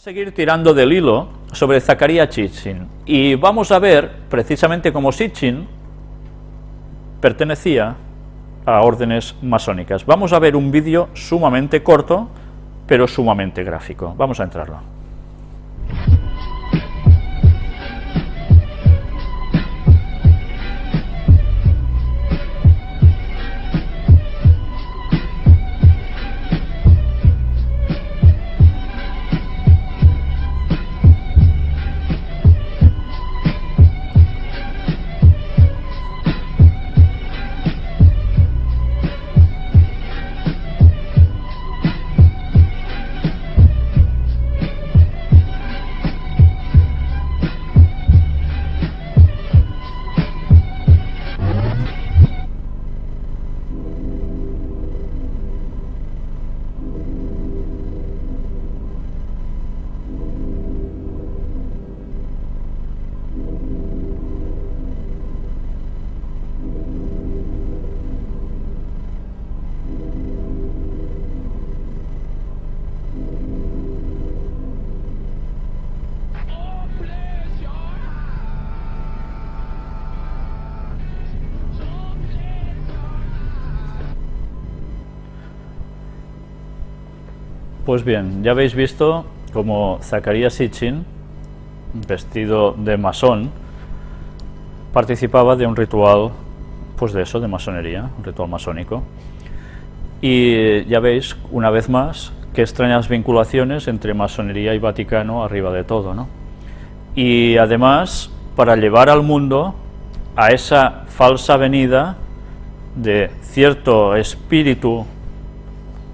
seguir tirando del hilo sobre Zacarías Sitchin y vamos a ver precisamente cómo Sitchin pertenecía a órdenes masónicas. Vamos a ver un vídeo sumamente corto, pero sumamente gráfico. Vamos a entrarlo. Pues bien, ya habéis visto como Zacarías Sitchin, vestido de masón, participaba de un ritual, pues de eso, de masonería, un ritual masónico. Y ya veis, una vez más, qué extrañas vinculaciones entre masonería y Vaticano arriba de todo, ¿no? Y además, para llevar al mundo a esa falsa venida de cierto espíritu,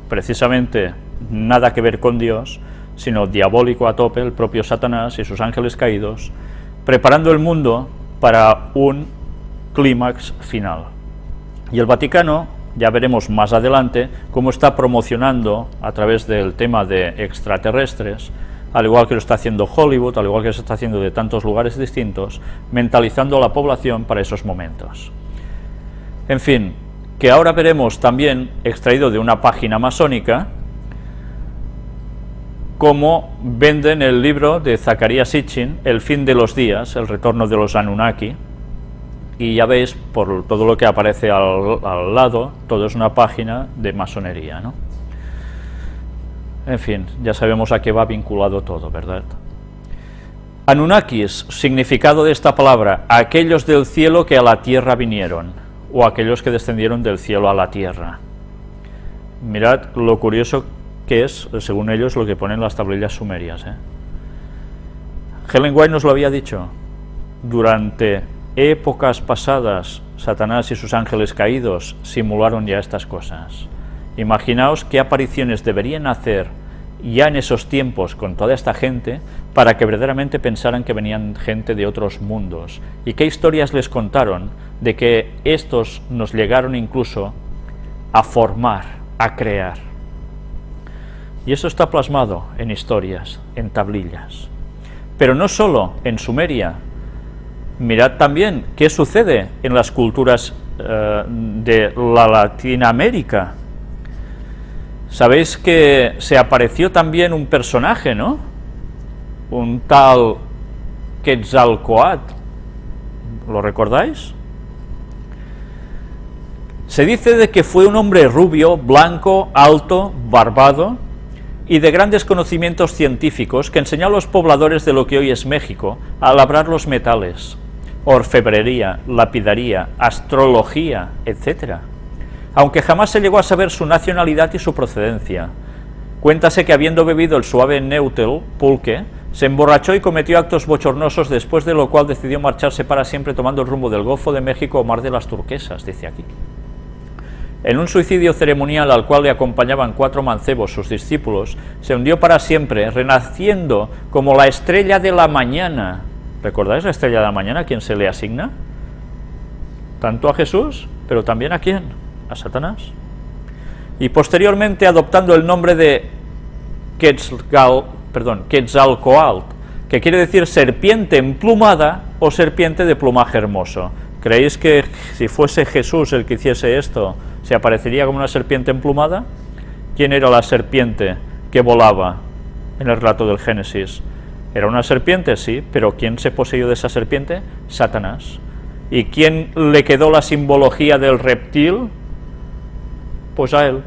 precisamente nada que ver con Dios, sino diabólico a tope, el propio Satanás y sus ángeles caídos, preparando el mundo para un clímax final. Y el Vaticano, ya veremos más adelante, cómo está promocionando a través del tema de extraterrestres, al igual que lo está haciendo Hollywood, al igual que se está haciendo de tantos lugares distintos, mentalizando a la población para esos momentos. En fin, que ahora veremos también, extraído de una página masónica, cómo venden el libro de Zacarías Sitchin, El fin de los días, el retorno de los Anunnaki, y ya veis, por todo lo que aparece al, lado, todo es una página de masonería, ¿no? En fin, ya sabemos a qué va vinculado todo, ¿verdad? Anunnakis, significado de esta palabra, aquellos del cielo que a la tierra vinieron, o aquellos que descendieron del cielo a la tierra. Mirad lo curioso que es, según ellos, lo que ponen las tablillas sumerias. ¿eh? Helen White nos lo había dicho, durante épocas pasadas, Satanás y sus ángeles caídos simularon ya estas cosas. Imaginaos qué apariciones deberían hacer ya en esos tiempos con toda esta gente para que verdaderamente pensaran que venían gente de otros mundos y qué historias les contaron de que estos nos llegaron incluso a formar, a crear. Y eso está plasmado en historias, en tablillas. Pero no solo en Sumeria. Mirad también qué sucede en las culturas eh, de la Latinoamérica. Sabéis que se apareció también un personaje, ¿no? Un tal Quetzalcoatl. ¿Lo recordáis? Se dice de que fue un hombre rubio, blanco, alto, barbado, y de grandes conocimientos científicos que enseñó a los pobladores de lo que hoy es México a labrar los metales, orfebrería, lapidaría, astrología, etc. Aunque jamás se llegó a saber su nacionalidad y su procedencia. Cuéntase que habiendo bebido el suave Neutel, pulque, se emborrachó y cometió actos bochornosos, después de lo cual decidió marcharse para siempre tomando el rumbo del Golfo de México o Mar de las Turquesas, dice aquí. En un suicidio ceremonial al cual le acompañaban cuatro mancebos, sus discípulos, se hundió para siempre, renaciendo como la estrella de la mañana. ¿Recordáis la estrella de la mañana? ¿A quién se le asigna? Tanto a Jesús, pero también a quién? A Satanás. Y posteriormente adoptando el nombre de Quetzal, Quetzalcoatl, que quiere decir serpiente emplumada o serpiente de plumaje hermoso. ¿Creéis que si fuese Jesús el que hiciese esto, ¿Se aparecería como una serpiente emplumada? ¿Quién era la serpiente que volaba en el relato del Génesis. Era una serpiente, sí, pero ¿quién se poseyó de esa serpiente? Satanás. ¿Y quién le quedó la simbología del reptil? Pues a él.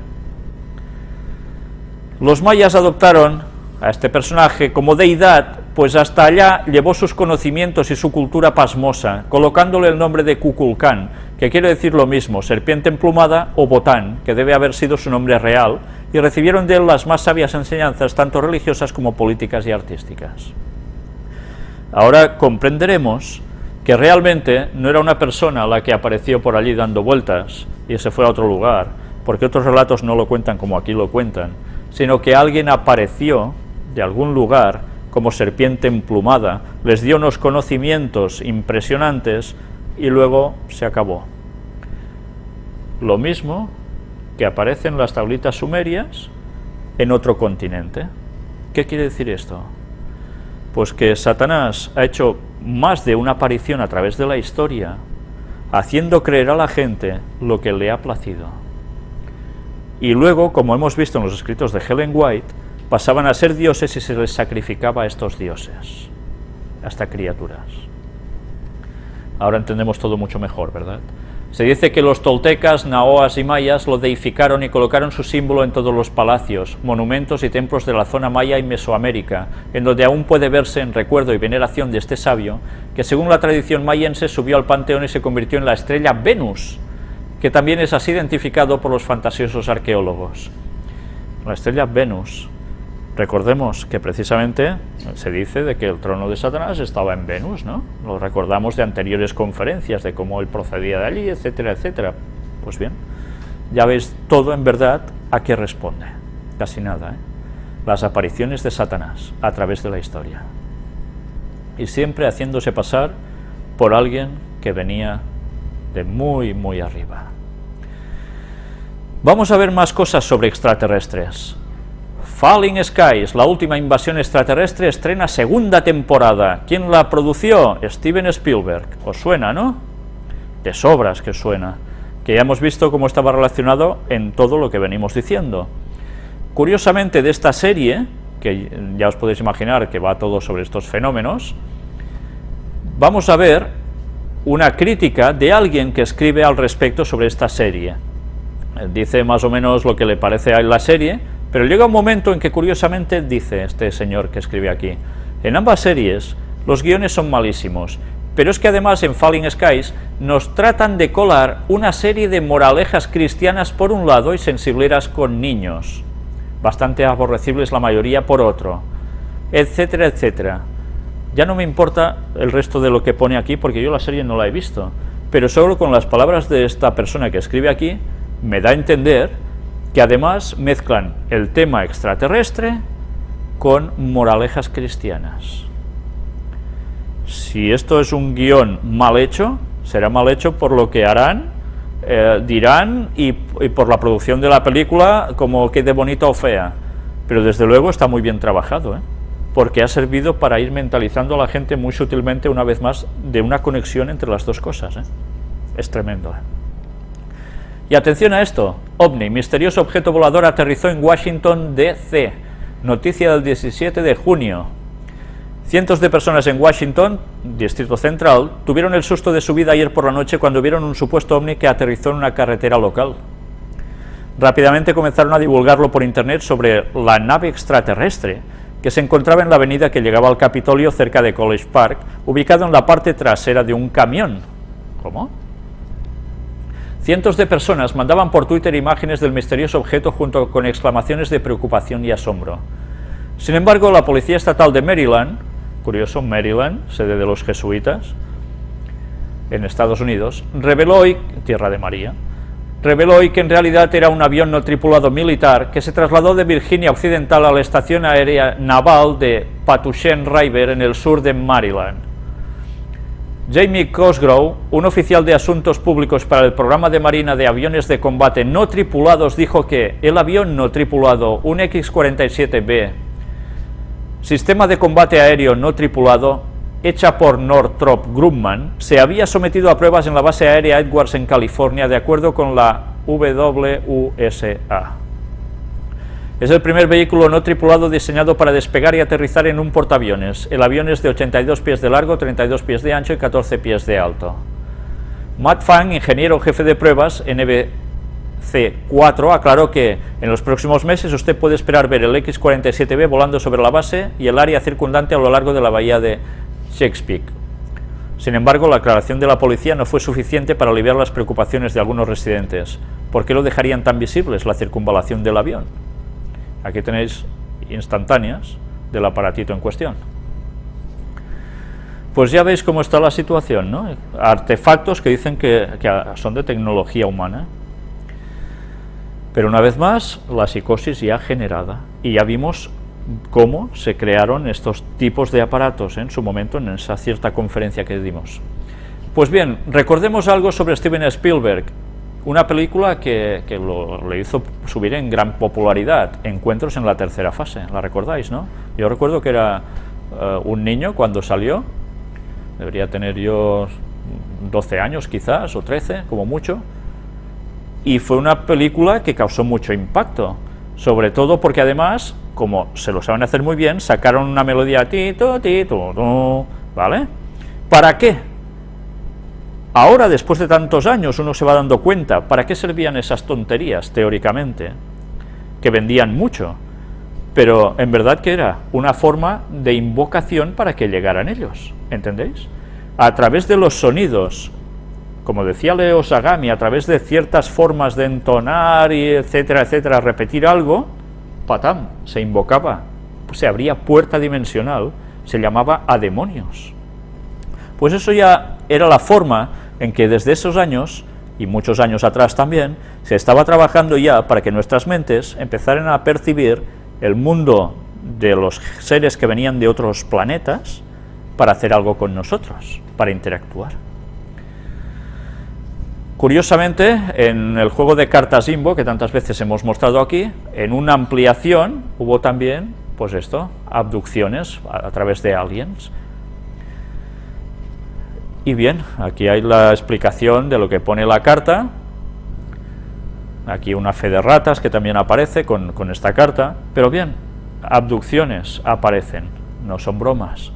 Los mayas adoptaron a este personaje como deidad, pues hasta allá llevó sus conocimientos y su cultura pasmosa, colocándole el nombre de Kukulcán, que quiere decir lo mismo, serpiente emplumada o botán, que debe haber sido su nombre real, y recibieron de él las más sabias enseñanzas, tanto religiosas como políticas y artísticas. Ahora comprenderemos que realmente no era una persona la que apareció por allí dando vueltas y se fue a otro lugar, porque otros relatos no lo cuentan como aquí lo cuentan, sino que alguien apareció de algún lugar como serpiente emplumada, les dio unos conocimientos impresionantes y luego se acabó. Lo mismo que aparece en las tablitas sumerias en otro continente. ¿Qué quiere decir esto? Pues que Satanás ha hecho más de una aparición a través de la historia, haciendo creer a la gente lo que le ha placido. Y luego, como hemos visto en los escritos de Helen White, pasaban a ser dioses y se les sacrificaba a estos dioses, hasta criaturas. Ahora entendemos todo mucho mejor, ¿verdad? Se dice que los toltecas, naoas y mayas lo deificaron y colocaron su símbolo en todos los palacios, monumentos y templos de la zona maya y Mesoamérica, en donde aún puede verse en recuerdo y veneración de este sabio, que según la tradición mayense subió al panteón y se convirtió en la estrella Venus, que también es así identificado por los fantasiosos arqueólogos. La estrella Venus, Recordemos que precisamente se dice de que el trono de Satanás estaba en Venus, ¿no? Lo recordamos de anteriores conferencias, de cómo él procedía de allí, etcétera, etcétera. Pues bien, ya veis todo en verdad a qué responde. Casi nada, ¿eh? Las apariciones de Satanás a través de la historia. Y siempre haciéndose pasar por alguien que venía de muy, muy arriba. Vamos a ver más cosas sobre extraterrestres. Falling Skies, la última invasión extraterrestre, estrena segunda temporada. ¿Quién la produció? Steven Spielberg. ¿Os suena, no? De sobras que suena. Que ya hemos visto cómo estaba relacionado en todo lo que venimos diciendo. Curiosamente, de esta serie, que ya os podéis imaginar que va todo sobre estos fenómenos, vamos a ver una crítica de alguien que escribe al respecto sobre esta serie. Dice más o menos lo que le parece a la serie, pero llega un momento en que curiosamente dice este señor que escribe aquí, en ambas series los guiones son malísimos, pero es que además en Falling Skies nos tratan de colar una serie de moralejas cristianas por un lado y sensibleras con niños, bastante aborrecibles la mayoría por otro, etcétera, etcétera. Ya no me importa el resto de lo que pone aquí porque yo la serie no la he visto, pero solo con las palabras de esta persona que escribe aquí me da a entender que además mezclan el tema extraterrestre con moralejas cristianas. Si esto es un guion mal hecho, será mal hecho por lo que harán, eh, dirán y, por la producción de la película como quede bonita o fea. Pero desde luego está muy bien trabajado, ¿eh? porque ha servido para ir mentalizando a la gente muy sutilmente una vez más de una conexión entre las dos cosas. ¿eh? Es tremendo. Y atención a esto, OVNI, misterioso objeto volador aterrizó en Washington DC, noticia del 17 de junio. Cientos de personas en Washington, Distrito Central, tuvieron el susto de su vida ayer por la noche cuando vieron un supuesto OVNI que aterrizó en una carretera local. Rápidamente comenzaron a divulgarlo por internet sobre la nave extraterrestre, que se encontraba en la avenida que llegaba al Capitolio cerca de College Park, ubicado en la parte trasera de un camión. ¿Cómo? Cientos de personas mandaban por Twitter imágenes del misterioso objeto junto con exclamaciones de preocupación y asombro. Sin embargo, la Policía Estatal de Maryland, curioso, Maryland, sede de los jesuitas, en Estados Unidos, reveló hoy, Tierra de María, reveló hoy que en realidad era un avión no tripulado militar que se trasladó de Virginia Occidental a la estación aérea naval de Patuxent River en el sur de Maryland. Jamie Cosgrove, un oficial de asuntos públicos para el programa de Marina de aviones de combate no tripulados, dijo que el avión no tripulado, un X-47B, sistema de combate aéreo no tripulado, hecha por Northrop Grumman, se había sometido a pruebas en la base aérea Edwards en California de acuerdo con la WUSA. Es el primer vehículo no tripulado diseñado para despegar y aterrizar en un portaaviones. El avión es de 82 pies de largo, 32 pies de ancho y 14 pies de alto. Matt Fang, ingeniero jefe de pruebas NBC-4, aclaró que en los próximos meses usted puede esperar ver el X-47B volando sobre la base y el área circundante a lo largo de la bahía de Shakespeare. Sin embargo, la aclaración de la policía no fue suficiente para aliviar las preocupaciones de algunos residentes. ¿Por qué lo dejarían tan visibles la circunvalación del avión? Aquí tenéis instantáneas del aparatito en cuestión. Pues ya veis cómo está la situación, ¿no? Artefactos que dicen que, son de tecnología humana. Pero una vez más, la psicosis ya generada. Y ya vimos cómo se crearon estos tipos de aparatos en su momento en esa cierta conferencia que dimos. Pues bien, recordemos algo sobre Steven Spielberg, una película que, le hizo subir en gran popularidad, Encuentros en la tercera fase, ¿la recordáis, no? Yo recuerdo que era eh, un niño cuando salió, debería tener yo 12 años quizás, o 13, como mucho, y fue una película que causó mucho impacto, sobre todo porque además, como se lo saben hacer muy bien, sacaron una melodía tito, tito, ¿vale? ¿Para qué? Ahora, después de tantos años, uno se va dando cuenta, ¿para qué servían esas tonterías, teóricamente? Que vendían mucho, pero en verdad que era una forma de invocación para que llegaran ellos, ¿entendéis? A través de los sonidos, como decía Leo Sagami, a través de ciertas formas de entonar y etcétera, etcétera, repetir algo, patam, se invocaba, se abría puerta dimensional, se llamaba a demonios. Pues eso ya era la forma en que desde esos años, y muchos años atrás también, se estaba trabajando ya para que nuestras mentes empezaran a percibir el mundo de los seres que venían de otros planetas para hacer algo con nosotros, para interactuar. Curiosamente, en el juego de cartas Imbo, que tantas veces hemos mostrado aquí, en una ampliación hubo también, pues esto, abducciones a, través de aliens, y bien, aquí hay la explicación de lo que pone la carta, aquí una fe de ratas que también aparece con, con esta carta, pero bien, abducciones aparecen, no son bromas.